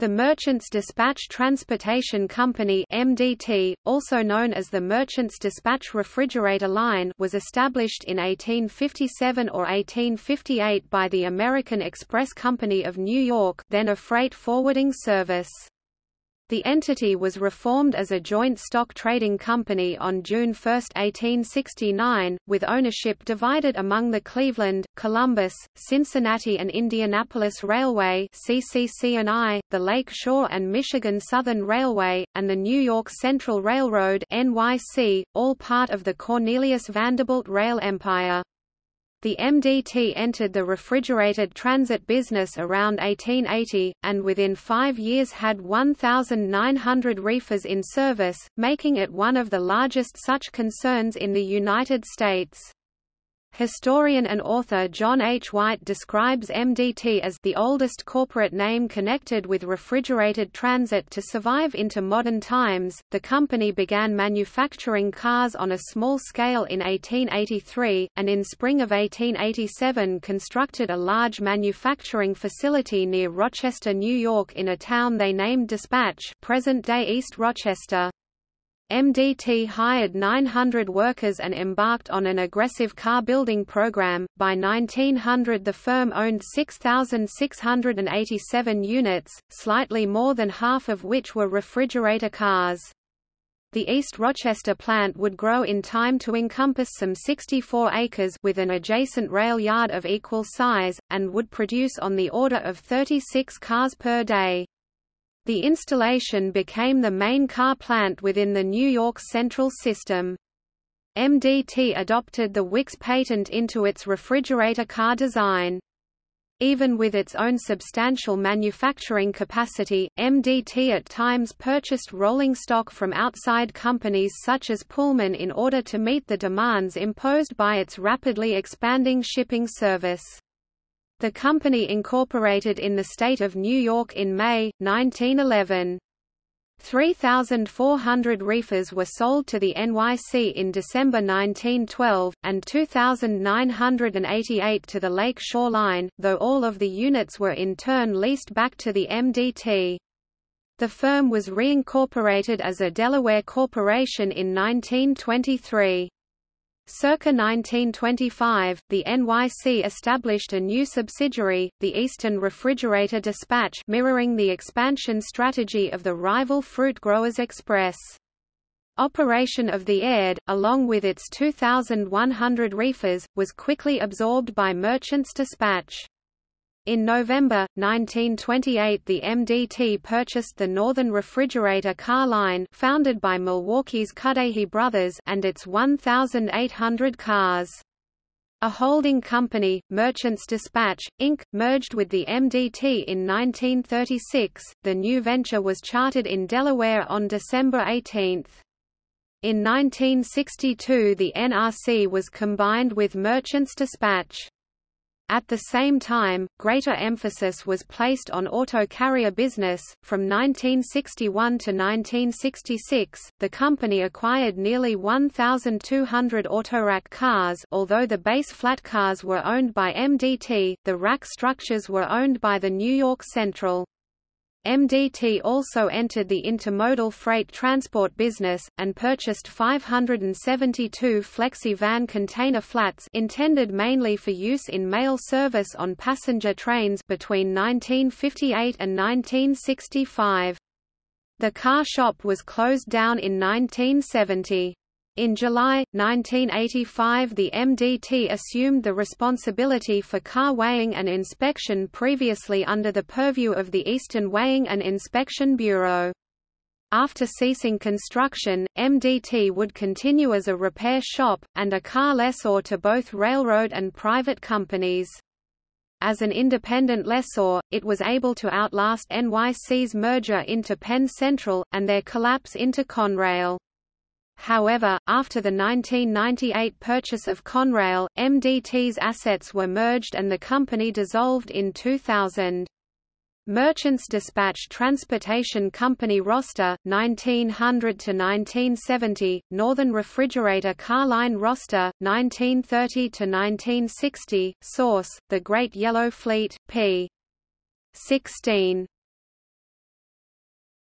The Merchants Dispatch Transportation Company MDT, also known as the Merchants Dispatch Refrigerator Line was established in 1857 or 1858 by the American Express Company of New York then a freight forwarding service. The entity was reformed as a joint stock trading company on June 1, 1869, with ownership divided among the Cleveland, Columbus, Cincinnati and Indianapolis Railway CCC&I, the Lake Shore and Michigan Southern Railway, and the New York Central Railroad NYC, all part of the Cornelius Vanderbilt Rail Empire. The MDT entered the refrigerated transit business around 1880, and within five years had 1,900 reefers in service, making it one of the largest such concerns in the United States. Historian and author John H. White describes MDT as the oldest corporate name connected with refrigerated transit to survive into modern times. The company began manufacturing cars on a small scale in 1883, and in spring of 1887 constructed a large manufacturing facility near Rochester, New York in a town they named Dispatch present-day East Rochester. MDT hired 900 workers and embarked on an aggressive car building program. By 1900, the firm owned 6,687 units, slightly more than half of which were refrigerator cars. The East Rochester plant would grow in time to encompass some 64 acres with an adjacent rail yard of equal size, and would produce on the order of 36 cars per day. The installation became the main car plant within the New York Central System. MDT adopted the Wickes patent into its refrigerator car design. Even with its own substantial manufacturing capacity, MDT at times purchased rolling stock from outside companies such as Pullman in order to meet the demands imposed by its rapidly expanding shipping service. The company incorporated in the state of New York in May, 1911. 3,400 reefers were sold to the NYC in December 1912, and 2,988 to the Lake Shore Line, though all of the units were in turn leased back to the MDT. The firm was reincorporated as a Delaware corporation in 1923. Circa 1925, the NYC established a new subsidiary, the Eastern Refrigerator Dispatch mirroring the expansion strategy of the rival Fruit Growers Express. Operation of the ERD, along with its 2,100 reefers, was quickly absorbed by Merchants Dispatch. In November, 1928 the MDT purchased the Northern Refrigerator car line founded by Milwaukee's Cudahy brothers and its 1,800 cars. A holding company, Merchants Dispatch, Inc., merged with the MDT in 1936. The new venture was chartered in Delaware on December 18. In 1962 the NRC was combined with Merchants Dispatch. At the same time, greater emphasis was placed on auto carrier business. From 1961 to 1966, the company acquired nearly 1,200 autorack cars. Although the base flat cars were owned by MDT, the rack structures were owned by the New York Central. MDT also entered the intermodal freight transport business, and purchased 572 flexi-van container flats intended mainly for use in mail service on passenger trains between 1958 and 1965. The car shop was closed down in 1970. In July, 1985 the MDT assumed the responsibility for car weighing and inspection previously under the purview of the Eastern Weighing and Inspection Bureau. After ceasing construction, MDT would continue as a repair shop, and a car lessor to both railroad and private companies. As an independent lessor, it was able to outlast NYC's merger into Penn Central, and their collapse into Conrail. However, after the 1998 purchase of Conrail, MDT's assets were merged and the company dissolved in 2000. Merchants Dispatch Transportation Company roster 1900 to 1970 Northern Refrigerator Car Line roster 1930 to 1960 source The Great Yellow Fleet p 16